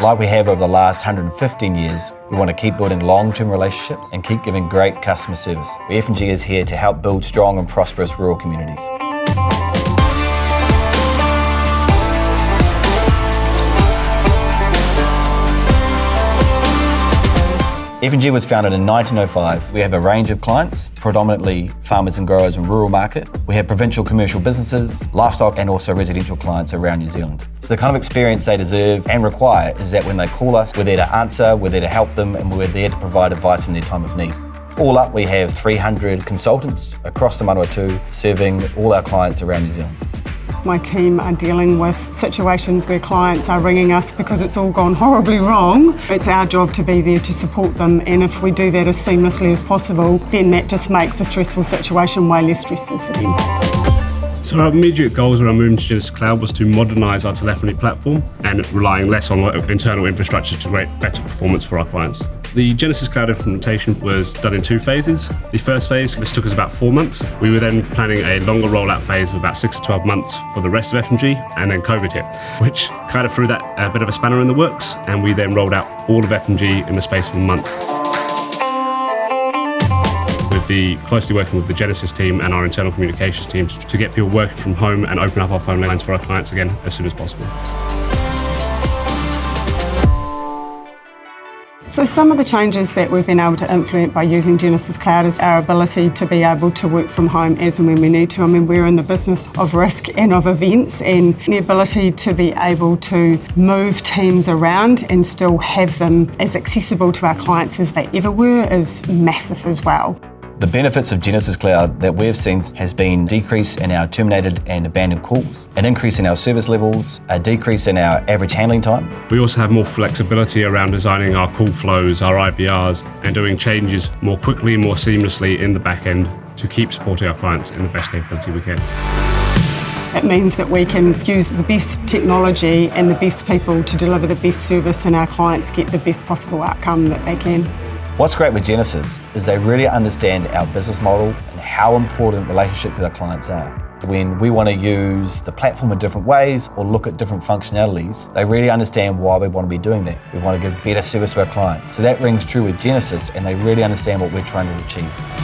Like we have over the last 115 years, we want to keep building long-term relationships and keep giving great customer service. FMG is here to help build strong and prosperous rural communities. FMG was founded in 1905. We have a range of clients, predominantly farmers and growers in rural market. We have provincial commercial businesses, livestock and also residential clients around New Zealand. So the kind of experience they deserve and require is that when they call us, we're there to answer, we're there to help them and we're there to provide advice in their time of need. All up, we have 300 consultants across the Manawatu serving all our clients around New Zealand. My team are dealing with situations where clients are ringing us because it's all gone horribly wrong. It's our job to be there to support them and if we do that as seamlessly as possible, then that just makes a stressful situation way less stressful for them. So our immediate goals around moving to Genesys Cloud was to modernise our telephony platform and relying less on internal infrastructure to create better performance for our clients. The Genesys Cloud implementation was done in two phases. The first phase, this took us about four months. We were then planning a longer rollout phase of about six to 12 months for the rest of FMG, then COVID hit, which kind of threw that a bit of a spanner in the works, and we then rolled out all of FMG in the space of a month. The closely working with the Genesys team and our internal communications teams to get people working from home and open up our phone lines for our clients again as soon as possible. So some of the changes that we've been able to implement by using Genesys Cloud is our ability to be able to work from home as and when we need to. I mean, we're in the business of risk and of events and the ability to be able to move teams around and still have them as accessible to our clients as they ever were is massive as well. The benefits of Genesys Cloud that we've seen has been decrease in our terminated and abandoned calls, an increase in our service levels, a decrease in our average handling time. We also have more flexibility around designing our call flows, our IVRs, and doing changes more quickly and more seamlessly in the back end to keep supporting our clients in the best capability we can. It means that we can use the best technology and the best people to deliver the best service and our clients get the best possible outcome that they can. What's great with Genesys is they really understand our business model and how important relationships with our clients are. When we want to use the platform in different ways or look at different functionalities, they really understand why we want to be doing that. We want to give better service to our clients. So that rings true with Genesys and they really understand what we're trying to achieve.